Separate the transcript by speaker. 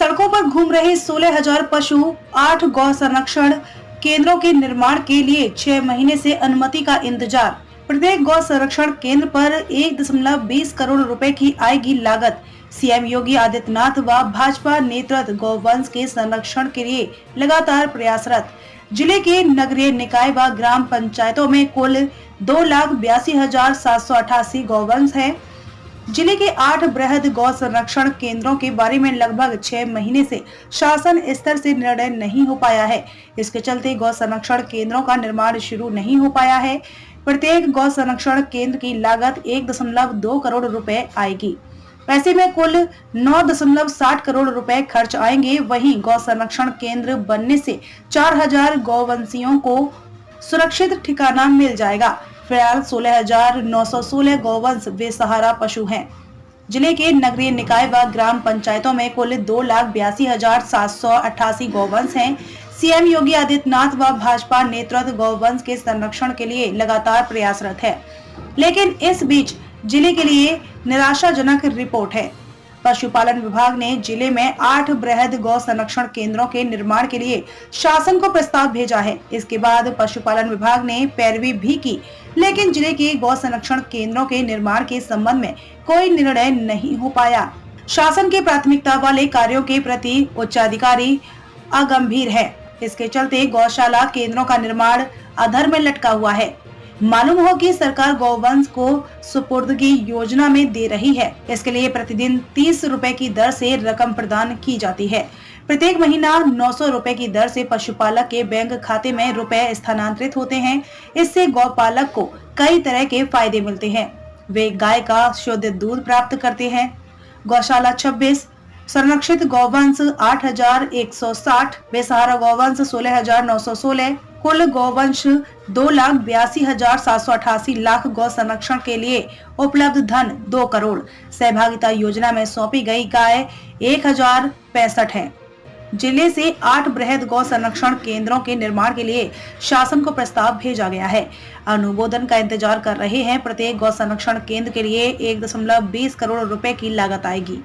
Speaker 1: सड़कों पर घूम रहे सोलह हज़ार पशु, आठ गौ संरक्षण केंद्रों के निर्माण के लिए छह महीने से अनुमति का इंतज़ार। प्रत्येक गौ संरक्षण केंद्र पर एक दशमलव बीस करोड़ रुपए की आएगी लागत। सीएम योगी आदित्यनाथ व भाजपा नेतृत्व गौवंश के संरक्षण के लिए लगातार प्रयासरत। ज़िले के नगरीय निकाय व ग्राम पंचायतों में कुल दो लाख बयासी हज़ार सात सौ अठासी गौवंश है। ज़िले के आठ बृहद गौ संरक्षण केंद्रों के बारे में लगभग छह महीने से शासन स्तर से निर्णय नहीं हो पाया है। इसके चलते गौ संरक्षण केंद्रों का निर्माण शुरू नहीं हो पाया है। प्रत्येक गौ संरक्षण केंद्र की लागत एक दशमलव दो करोड़ रुपए आएगी। ऐसे में कुल नौ दशमलव साठ करोड़ रुपए खर्च आएँगे। वहीं गौ संरक्षण केंद्र बनने से चार हज़ार गौवंशियों को सुरक्षित ठिकाना मिल जाएगा। फ़िलहाल सोलह हज़ार नौ सौ सोलह गौवंश बेसहारा पशु हैं। ज़िले के नगरीय निकाय व ग्राम पंचायतों में कुल दो लाख बयासी हज़ार सात सौ अट्ठासी गौवंश हैं। सीएम योगी आदित्यनाथ व भाजपा नेतृत्व गौवंश के संरक्षण के लिए लगातार प्रयासरत है। लेकिन इस बीच ज़िले के लिए निराशाजनक रिपोर्ट है। पशुपालन विभाग ने ज़िले में आठ बृहद गौ संरक्षण केंद्रों के निर्माण के लिए शासन को प्रस्ताव भेजा है। इसके बाद पशुपालन विभाग ने पैरवी भी की, लेकिन ज़िले के गौ संरक्षण केंद्रों के निर्माण के संबंध में कोई निर्णय नहीं हो पाया। शासन के प्राथमिकता वाले कार्यों के प्रति उच्चाधिकारी अगंभीर है। इसके चलते गौशाला केंद्रों का निर्माण अधर में लटका हुआ है। मालूम हो कि सरकार गौवंश को सुपुर्दगी योजना में दे रही है। इसके लिए प्रतिदिन तीस रूपए की दर से रकम प्रदान की जाती है। प्रत्येक महीना नौ सौ रूपए की दर से पशुपालक के बैंक खाते में रुपए स्थानांतरित होते हैं। इससे गौपालक को कई तरह के फ़ायदे मिलते हैं। वे गाय का शुद्ध दूध प्राप्त करते हैं। गौशाला 26 संरक्षित गौवंश 8,160 बेसहारा गौवंश 16,916 कुल गौवंश दो लाख बयासी हज़ार सात सौ अठासी लाख गौ संरक्षण के लिए उपलब्ध धन दो करोड़। सहभागिता योजना में सौंपी गई गाय एक हज़ार पैंसठ है। ज़िले से आठ बृहद गौ संरक्षण केंद्रों के निर्माण के लिए शासन को प्रस्ताव भेजा गया है। अनुमोदन का इंतज़ार कर रहे हैं प्रत्येक गौ संरक्षण केंद्र के लिए एक दशमलव बीस करोड़ रुपए की लागत आएगी।